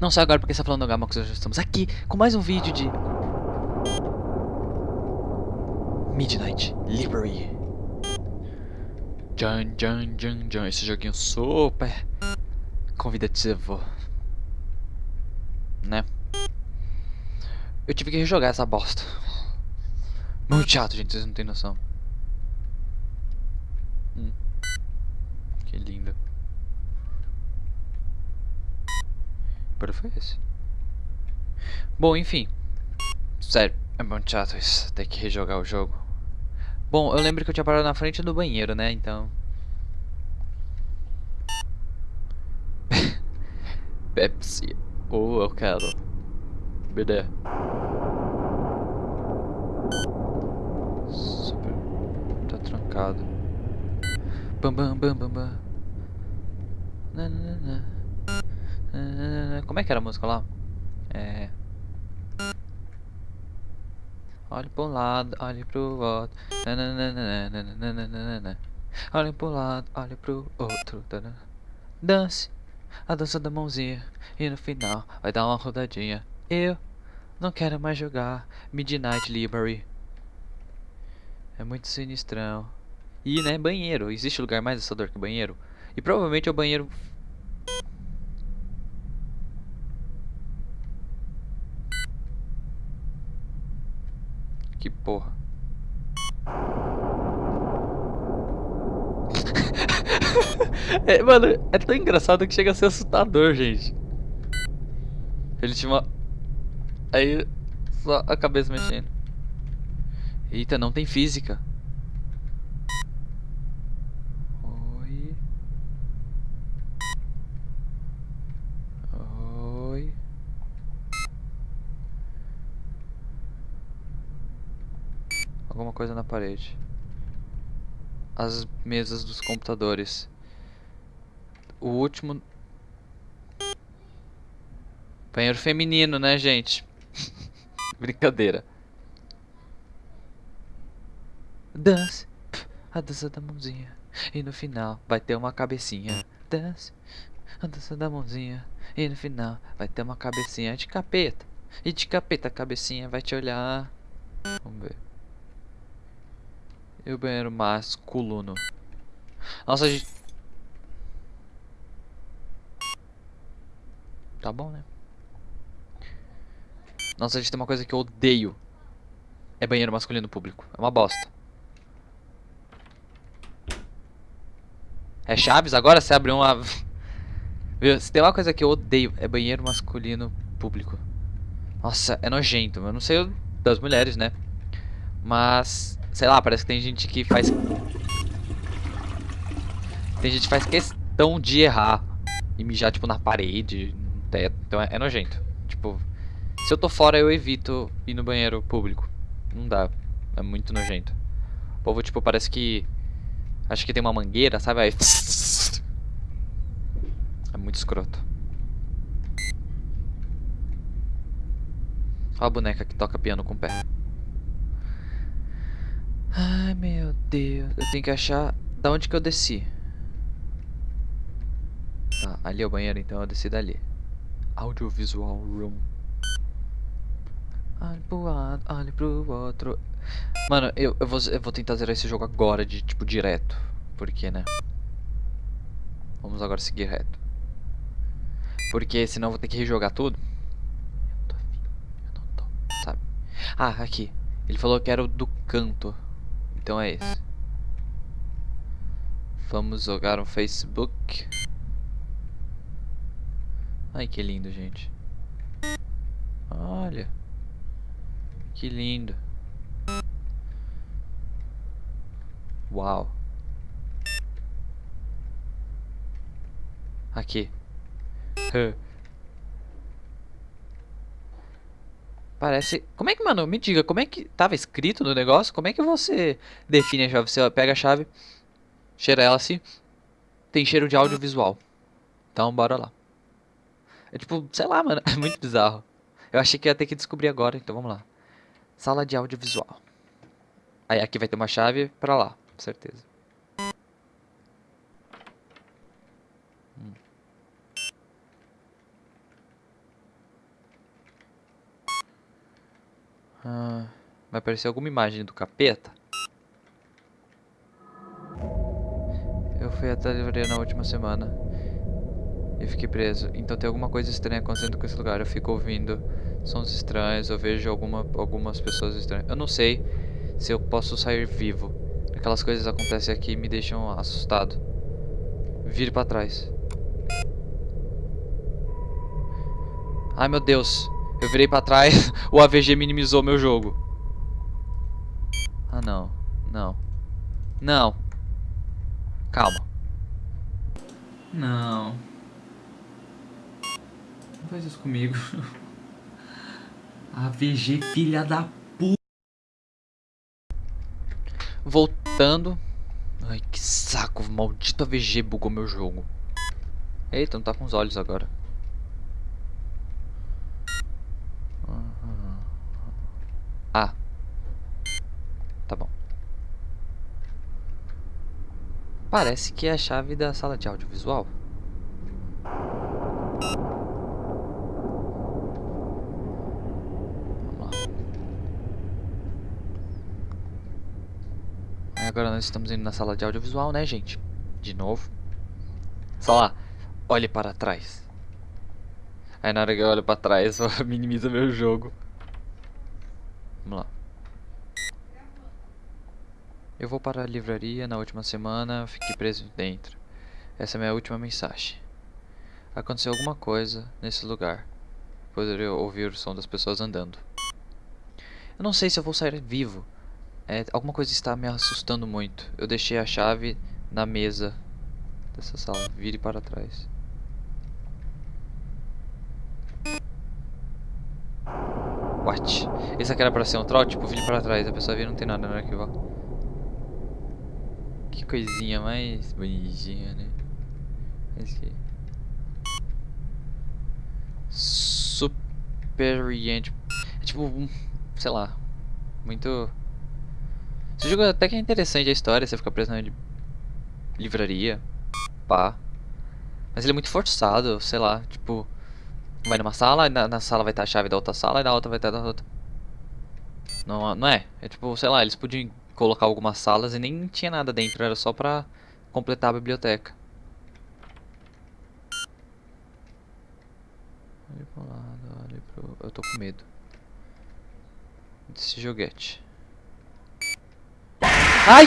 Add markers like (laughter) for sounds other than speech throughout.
Não sei agora porque você tá falando do Gamax, nós estamos aqui com mais um vídeo de... Midnight Library. Jan, jan, jan, jan. Esse joguinho super convidativo. Né? Eu tive que rejogar essa bosta. Muito chato, gente, vocês não têm noção. Hum. Que linda. Para foi esse. Bom, enfim. Sério, é muito chato isso. Ter que rejogar o jogo. Bom, eu lembro que eu tinha parado na frente do banheiro, né? Então. (laughs) Pepsi. Ou oh, eu quero. BD. Super. Tá trancado. Bam bam bam bam bam. Na, na, na. Como é que era a música lá? É. Olhe pro lado, olhe pro outro. Olhe pro lado, olhe pro outro. Dance a dança da mãozinha. E no final vai dar uma rodadinha. Eu não quero mais jogar Midnight Library. É muito sinistrão. E, né, banheiro. Existe lugar mais assustador que banheiro? E provavelmente é o banheiro Que porra. (laughs) é, mano, é tão engraçado que chega a ser assustador, gente. Ele tinha uma... Aí, só a cabeça mexendo. Eita, não tem física. Coisa na parede. As mesas dos computadores. O último... Banheiro feminino, né, gente? (laughs) Brincadeira. Dance. A dança da mãozinha. E no final vai ter uma cabecinha. Dance. A dança da mãozinha. E no final vai ter uma cabecinha de capeta. E de capeta a cabecinha vai te olhar. Vamos ver. E o banheiro masculino. Nossa, a gente... Tá bom, né? Nossa, a gente tem uma coisa que eu odeio. É banheiro masculino público. É uma bosta. É Chaves agora? Você abre uma... (laughs) Viu? Se tem uma coisa que eu odeio, é banheiro masculino público. Nossa, é nojento. Eu não sei das mulheres, né? Mas Sei lá, parece que tem gente que faz... Tem gente que faz questão de errar. E mijar, tipo, na parede, no teto. Então é, é nojento. Tipo, se eu tô fora, eu evito ir no banheiro público. Não dá. É muito nojento. O povo, tipo, parece que... Acho que tem uma mangueira, sabe? Aí... (laughs) É muito escroto. Olha a boneca que toca piano com o pé. Ai meu Deus, eu tenho que achar da onde que eu desci. Tá, ali é o banheiro, então eu desci dali. Audiovisual Room. Olhe pro lado, olhe pro outro. Mano, eu, eu, vou, eu vou tentar zerar esse jogo agora, de tipo, direto. Porque, né? Vamos agora seguir reto. Porque senão eu vou ter que rejogar tudo. Eu tô afim, eu não tô, sabe? Ah, aqui. Ele falou que era o do canto. Então é esse. Vamos jogar um Facebook. Ai, que lindo, gente. Olha. Que lindo. Uau. Aqui. Parece... Como é que, mano, me diga, como é que tava escrito no negócio? Como é que você define a chave? Você pega a chave, cheira ela assim, tem cheiro de audiovisual. Então, bora lá. É tipo, sei lá, mano, (laughs) é muito bizarro. Eu achei que ia ter que descobrir agora, então vamos lá. Sala de audiovisual. Aí aqui vai ter uma chave pra lá, com certeza. Hum. Ah, vai aparecer alguma imagem do capeta? Eu fui até a livraria na última semana. E fiquei preso. Então tem alguma coisa estranha acontecendo com esse lugar. Eu fico ouvindo sons estranhos. Eu vejo alguma, algumas pessoas estranhas. Eu não sei se eu posso sair vivo. Aquelas coisas acontecem aqui e me deixam assustado. Vire pra trás. Ai meu Deus. Eu virei pra trás. (laughs) o AVG minimizou meu jogo. Ah não. Não. Não. Calma. Não. Não faz isso comigo. (laughs) AVG filha da puta. Voltando. Ai, que saco. Maldito AVG bugou meu jogo. Eita, não tá com os olhos agora. Ah. Tá bom. Parece que é a chave da sala de audiovisual. Agora nós estamos indo na sala de audiovisual, né, gente? De novo. Só lá. Olhe para trás. Aí na hora que eu olho para trás, (laughs) minimiza meu jogo. Vamos lá. Eu vou para a livraria na última semana, fiquei preso dentro. Essa é minha última mensagem. Aconteceu alguma coisa nesse lugar. Poderia ouvir o som das pessoas andando. Eu não sei se eu vou sair vivo. É, alguma coisa está me assustando muito. Eu deixei a chave na mesa dessa sala. Vire para trás. What? Esse aqui era pra ser um troll? Tipo, vire para trás. A pessoa vira não tem nada no arquivo. Que coisinha mais bonitinha, né? Esse aqui. Superiente. É tipo, sei lá. Muito esse jogo até que é interessante a história, você fica preso na livraria, pá. Mas ele é muito forçado, sei lá, tipo... Vai numa sala, na, na sala vai estar a chave da outra sala e na outra vai estar da outra. Não, não é, é tipo, sei lá, eles podiam colocar algumas salas e nem tinha nada dentro, era só pra completar a biblioteca. Olha pro lado, olha pro... Eu tô com medo. Desse joguete. Ai!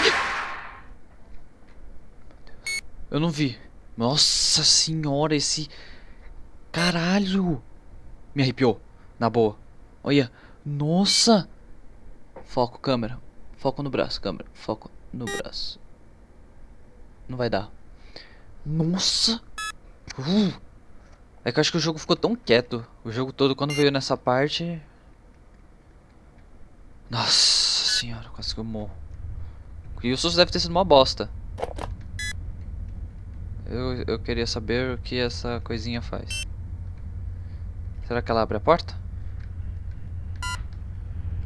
Eu não vi. Nossa senhora, esse... Caralho! Me arrepiou. Na boa. Olha. Nossa! Foco, câmera. Foco no braço, câmera. Foco no braço. Não vai dar. Nossa! Uh. É que eu acho que o jogo ficou tão quieto. O jogo todo, quando veio nessa parte... Nossa senhora, quase que eu morro. E o susto deve ter sido uma bosta. Eu, eu queria saber o que essa coisinha faz. Será que ela abre a porta?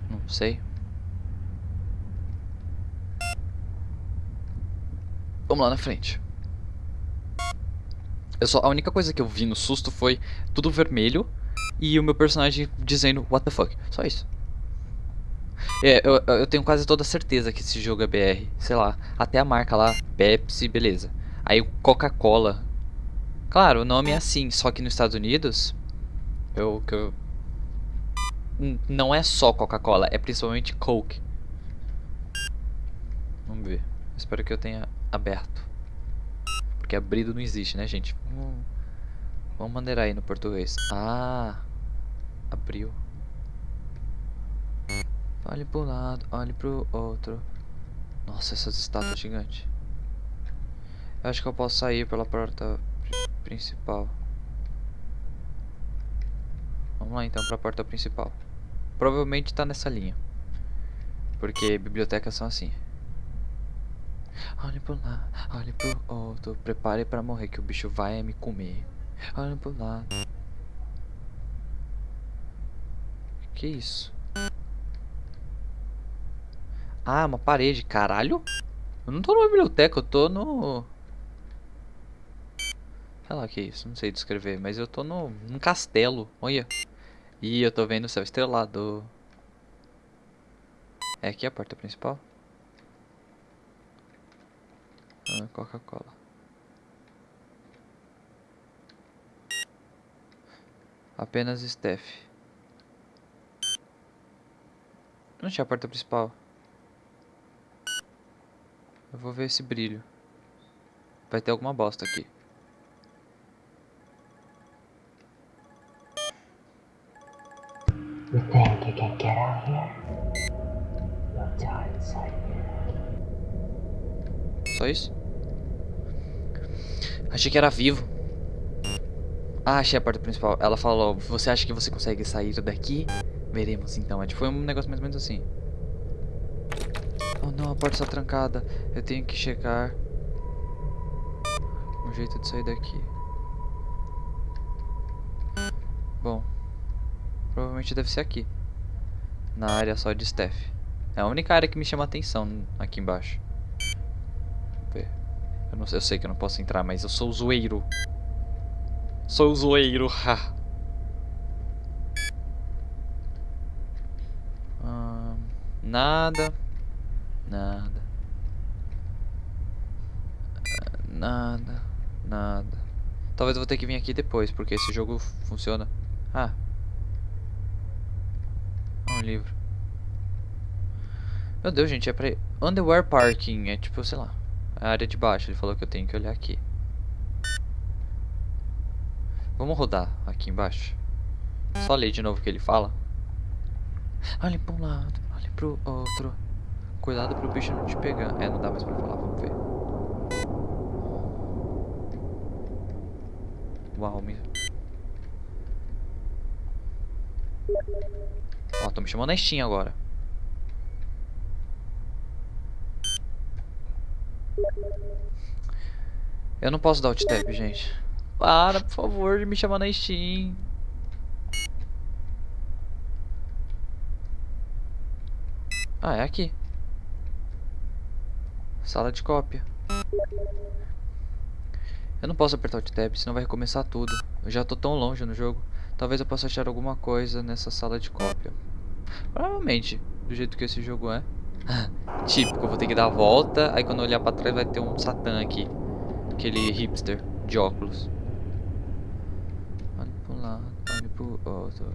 Não sei. Vamos lá na frente. Eu só, a única coisa que eu vi no susto foi tudo vermelho e o meu personagem dizendo what the fuck. Só isso. É, eu, eu tenho quase toda certeza que esse jogo é BR. Sei lá, até a marca lá, Pepsi, beleza. Aí Coca-Cola. Claro, o nome é assim, só que nos Estados Unidos, eu, eu não é só Coca-Cola, é principalmente Coke. Vamos ver. Espero que eu tenha aberto. Porque abrido não existe, né, gente? Vamos, vamos maneirar aí no português. Ah, abriu. Olhe pro lado, olhe pro outro. Nossa, essas estátuas gigantes. Eu acho que eu posso sair pela porta principal. Vamos lá então pra porta principal. Provavelmente tá nessa linha. Porque bibliotecas são assim. Olhe pro lado, olhe pro outro. Prepare pra morrer que o bicho vai me comer. Olhe pro lado. Que isso? Ah, uma parede. Caralho. Eu não tô numa biblioteca, eu tô no... Sei lá o que é isso, não sei descrever. Mas eu tô no, num castelo. Olha. E eu tô vendo o céu estrelado. É aqui a porta principal? Ah, Coca-Cola. Apenas Steph. Não tinha a porta principal. Eu vou ver esse brilho. Vai ter alguma bosta aqui. You think you can get out here? You'll die inside here. Só isso? Achei que era vivo. Ah, achei a porta principal. Ela falou, você acha que você consegue sair daqui? Veremos então. É, tipo, foi um negócio mais ou menos assim. Oh não, a porta está trancada. Eu tenho que checar um jeito de sair daqui. Bom, provavelmente deve ser aqui. Na área só de Steph. É a única área que me chama atenção aqui embaixo. Eu, não eu sei que eu não posso entrar, mas eu sou zoeiro. Sou zoeiro, (laughs) ha. Nada. Nada. Ah, Nada. Nada. Talvez eu vou ter que vir aqui depois, porque esse jogo funciona. Ah. Um livro. Meu Deus, gente, é pra... Underwear Parking, é tipo, sei lá. A área de baixo, ele falou que eu tenho que olhar aqui. Vamos rodar aqui embaixo. Só ler de novo o que ele fala. Olhe para um lado, olhe pro outro. Cuidado pro bicho não te pegar. É, não dá mais pra falar, vamos ver. Uau, me... Ó, tô me chamando na Steam agora. Eu não posso dar alt tab, gente. Para, por favor, de me chamar na Steam. Ah, é aqui. Sala de cópia. Eu não posso apertar o tab, senão vai recomeçar tudo. Eu já tô tão longe no jogo. Talvez eu possa achar alguma coisa nessa sala de cópia. Provavelmente, do jeito que esse jogo é. (laughs) Típico, eu vou ter que dar a volta, aí quando eu olhar pra trás vai ter um Satã aqui. Aquele hipster de óculos. Olha pro lado, olha pro outro.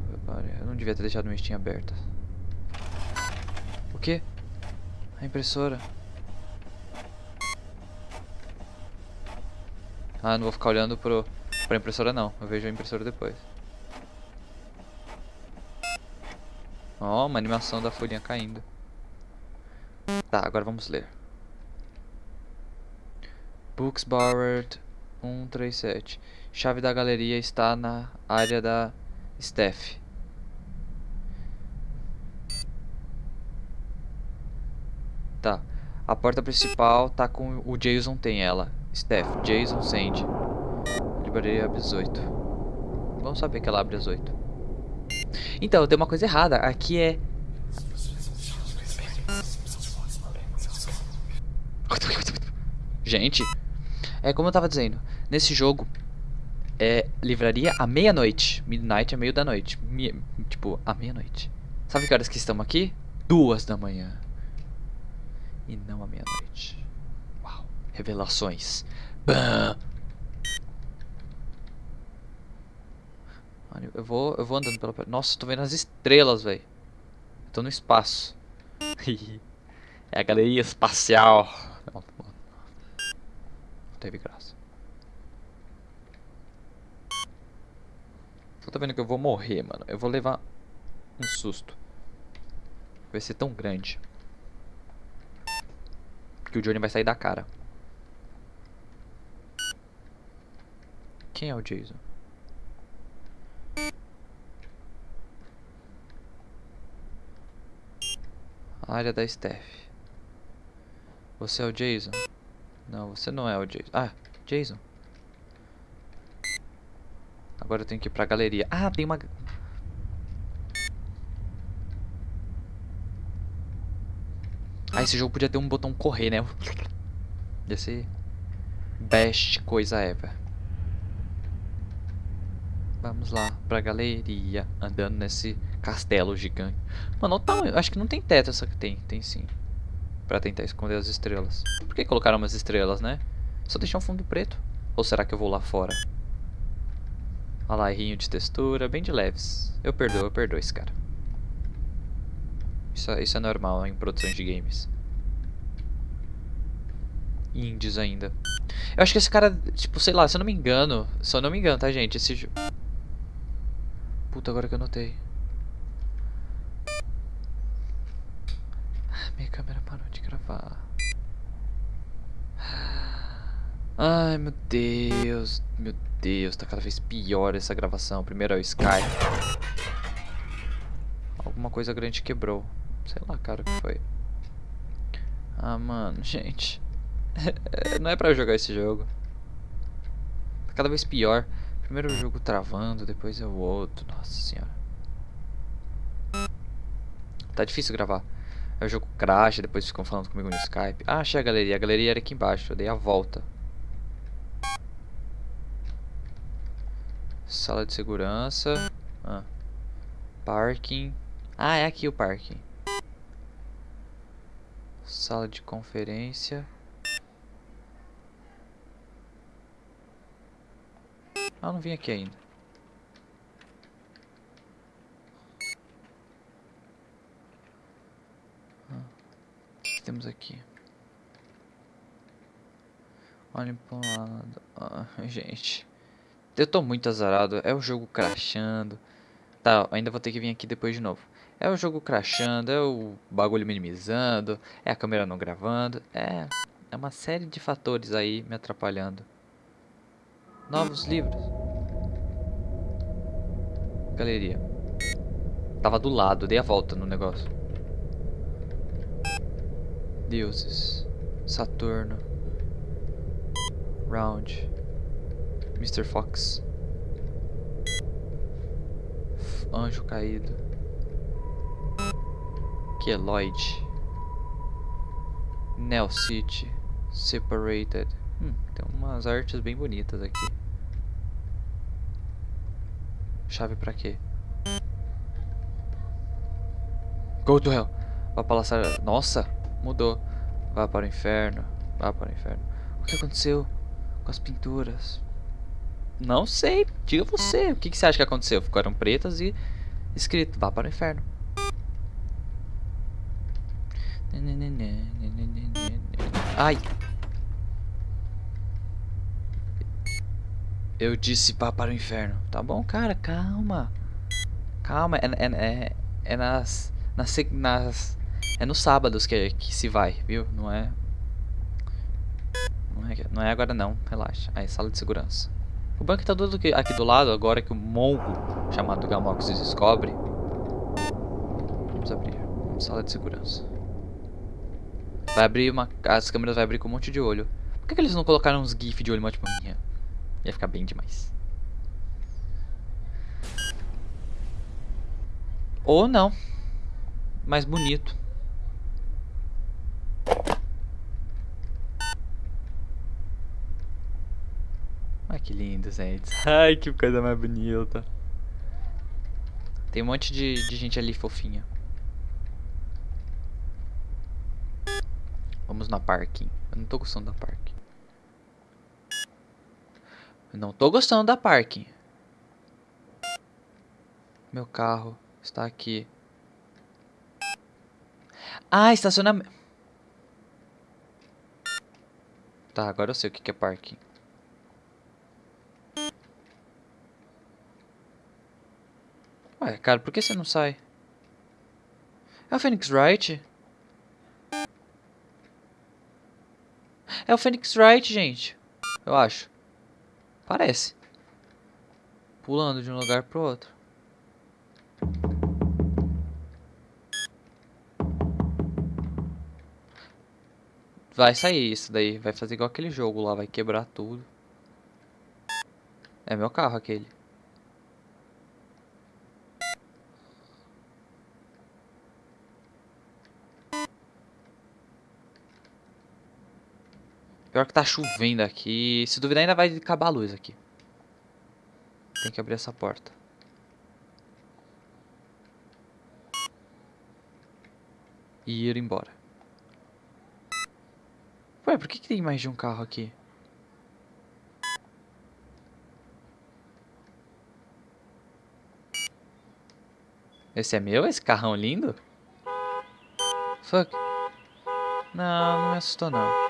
Eu não devia ter deixado minha Steam aberta. O que? A impressora. Ah, não vou ficar olhando pro, pra impressora não. Eu vejo a impressora depois. Ó, oh, uma animação da folhinha caindo. Tá, agora vamos ler. Books borrowed 137. Chave da galeria está na área da Steph. Tá. A porta principal tá com o Jason tem ela. Steph, Jason Sandy. Livraria abre às 8. Vamos saber que ela abre às 8. Então, tem uma coisa errada. Aqui é Gente, é como eu tava dizendo, nesse jogo é livraria à meia-noite. Midnight é meio da noite. Mi tipo, à meia-noite. Sabe que horas que estamos aqui? Duas da manhã. E não à meia-noite. Uau. Revelações. Bam. Eu vou, eu vou andando pela... Nossa, tô vendo as estrelas, velho. Tô no espaço. (laughs) é a galeria espacial. Teve graça. Eu tô vendo que eu vou morrer, mano. Eu vou levar um susto. Vai ser tão grande. Que o Johnny vai sair da cara. Quem é o Jason? Área da Steph. Você é o Jason? Não, você não é o Jason. Ah, Jason. Agora eu tenho que ir pra galeria. Ah, tem uma... Ah, esse jogo podia ter um botão correr, né? (laughs) Ia ser... Best coisa ever. Vamos lá pra galeria. Andando nesse castelo gigante. Mano, olha. Acho que não tem teto essa que tem. Tem sim. Pra tentar esconder as estrelas. Por que colocaram umas estrelas, né? Só deixar um fundo preto. Ou será que eu vou lá fora? Olha lá, errinho de textura, bem de leves. Eu perdoo, eu perdoo esse cara. Isso, é- isso é normal em produções de games. Indies ainda. Eu acho que esse cara, tipo, sei lá, se eu não me engano. Se eu não me engano, tá, gente? Esse. Puta, agora que eu notei. Ah, Minha câmera parou Ai, meu Deus. Meu Deus, tá cada vez pior essa gravação. Primeiro é o Skype. Alguma coisa grande quebrou. Sei lá, cara, o que foi. Ah, mano, (laughs) gente. Não é pra jogar esse jogo. Tá cada vez pior. Primeiro o jogo travando, depois é o outro. Nossa senhora. Tá difícil gravar. Aí o jogo crash, depois ficam falando comigo no Skype. Ah, achei a galeria. A galeria era aqui embaixo. Eu dei a volta. Sala de segurança. Ah. Parking. Ah, é aqui o parking. Sala de conferência. Ah, não vim aqui ainda. Ah, O que, que temos aqui? Olhem para lado. (laughs) Gente. Eu tô muito azarado. É o jogo crashando. Tá, ainda vou ter que vir aqui depois de novo. É o jogo crashando, é o bagulho minimizando, é a câmera não gravando. É, é uma série de fatores aí me atrapalhando. Novos livros. Galeria. Tava do lado, dei a volta no negócio. Deuses. Saturno. Round. Mr. Fox. Anjo caído. Keloid. Neo City. Separated. Hum, tem umas artes bem bonitas aqui. Chave pra quê? Go to hell. Vá para a Nossa, mudou. Vá para o inferno. Vá para o inferno. O que aconteceu com as pinturas? Não sei. Diga você. O que, que você acha que aconteceu? Ficaram pretas e escrito: Vá para o inferno. Ai. Eu disse vá para o inferno. Tá bom, cara, calma. Calma, é, é, é, é nas, nas, nas. É nos sábados que, que se vai, viu? Não é. Não é, não é agora não, relaxa. Aí, sala de segurança. O banco tá tudo aqui, do lado, agora que o mongo chamado Gamox descobre. Vamos abrir. Sala de segurança. Vai abrir uma. As câmeras vai abrir com um monte de olho. Por que, que eles não colocaram uns GIF de olho mó tipo minha? Ia ficar bem demais. Ou não. Mais bonito. Ai que lindo, gente. Ai que coisa mais bonita. Tem um monte de, de gente ali fofinha. Vamos na parking. Eu não tô gostando da parking. Eu não tô gostando da parking. Meu carro está aqui. Ah, estacionamento. Tá, agora eu sei o que que é parking. Ué, cara, por que você não sai? É o Phoenix Wright? É o Phoenix Wright, gente. Eu acho. Parece. Pulando de um lugar pro outro. Vai sair isso daí. Vai fazer igual aquele jogo lá. Vai quebrar tudo. É meu carro aquele. Pior que tá chovendo aqui. Se duvidar ainda vai acabar a luz aqui. Tem que abrir essa porta. e ir embora. Ué, por que, que tem mais de um carro aqui? Esse é meu? Esse carrão lindo? Fuck. Não, não me assustou não.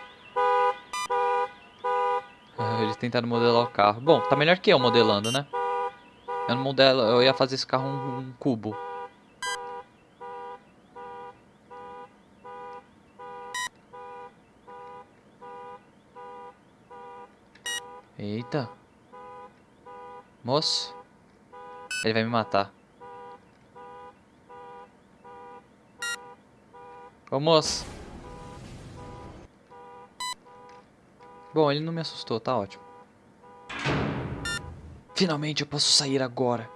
Eles tentaram modelar o carro. Bom, tá melhor que eu modelando, né? Eu não modelo, eu ia fazer esse carro um, um cubo. Eita. Moço. Ele vai me matar. Ô moço. Bom, ele não me assustou, tá ótimo. Finalmente eu posso sair agora.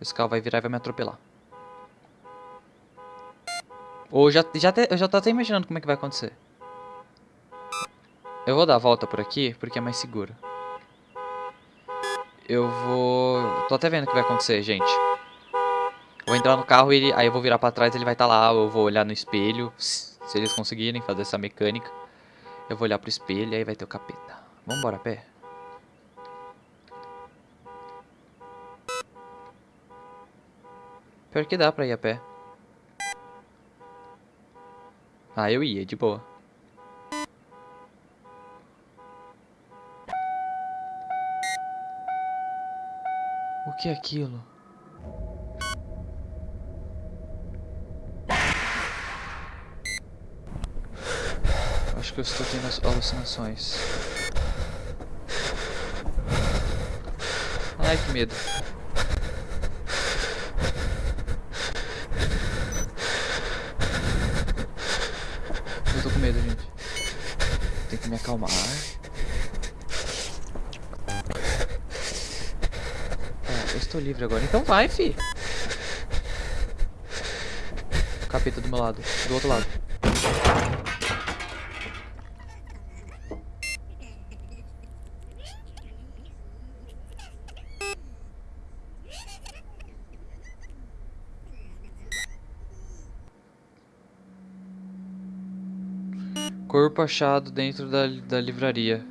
Esse carro vai virar e vai me atropelar. Ou já, já te, eu já tô até imaginando como é que vai acontecer. Eu vou dar a volta por aqui, porque é mais seguro. Eu vou... Tô até vendo o que vai acontecer, gente. Vou entrar no carro, ele, aí eu vou virar pra trás, ele vai estar tá lá, eu vou olhar no espelho, se eles conseguirem fazer essa mecânica. Eu vou olhar pro espelho e aí vai ter o capeta. Vamos embora a pé? Pior que dá pra ir a pé. Ah, eu ia, de boa. O que é aquilo? Acho que eu estou tendo alucinações. Ai, que medo. Eu tô com medo, gente. Tem que me acalmar. Ah, eu estou livre agora. Então vai, fi. Capeta do meu lado. Do outro lado. Corpo achado dentro da, da livraria.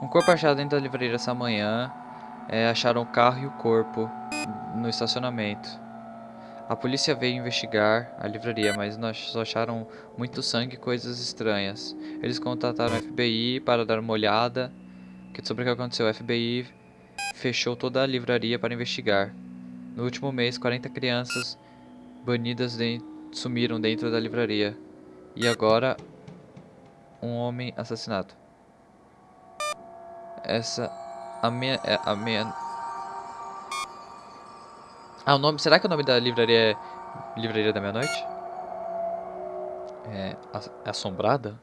Um corpo achado dentro da livraria essa manhã. É, acharam o carro e o corpo no estacionamento. A polícia veio investigar a livraria, mas nós só acharam muito sangue e coisas estranhas. Eles contataram o FBI para dar uma olhada sobre o que aconteceu. O FBI fechou toda a livraria para investigar. No último mês, 40 crianças banidas de sumiram dentro da livraria. E agora, um homem assassinado. Essa a minha é a minha Ah, o nome, será que o nome da livraria é Livraria da Meia-Noite? É, é assombrada?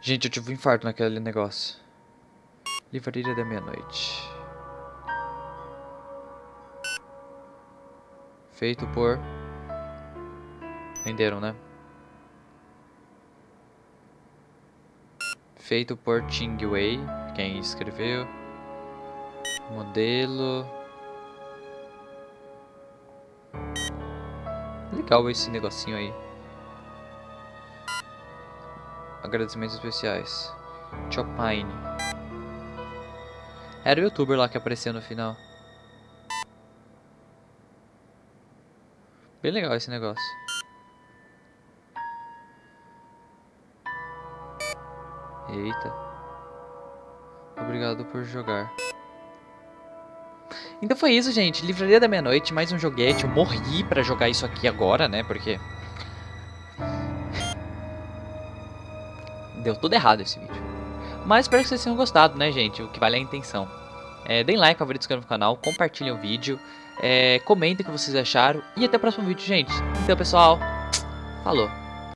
Gente, eu tive um infarto naquele negócio. Livraria da Meia-Noite. Feito por... Venderam, né? Feito por Ching Wei, quem escreveu. Modelo. Legal esse negocinho aí. Agradecimentos especiais. Chopine. Era o youtuber lá que apareceu no final. Bem legal esse negócio. Eita. Obrigado por jogar. Então foi isso, gente. Livraria da Meia-Noite, mais um joguete. Eu morri pra jogar isso aqui agora, né? Porque... (laughs) Deu tudo errado esse vídeo. Mas espero que vocês tenham gostado, né, gente? O que vale é a intenção. É, deem like, favorito, inscrevam no canal, compartilhem o vídeo, é, comentem o que vocês acharam e até o próximo vídeo, gente. Então, pessoal, (tsk) falou!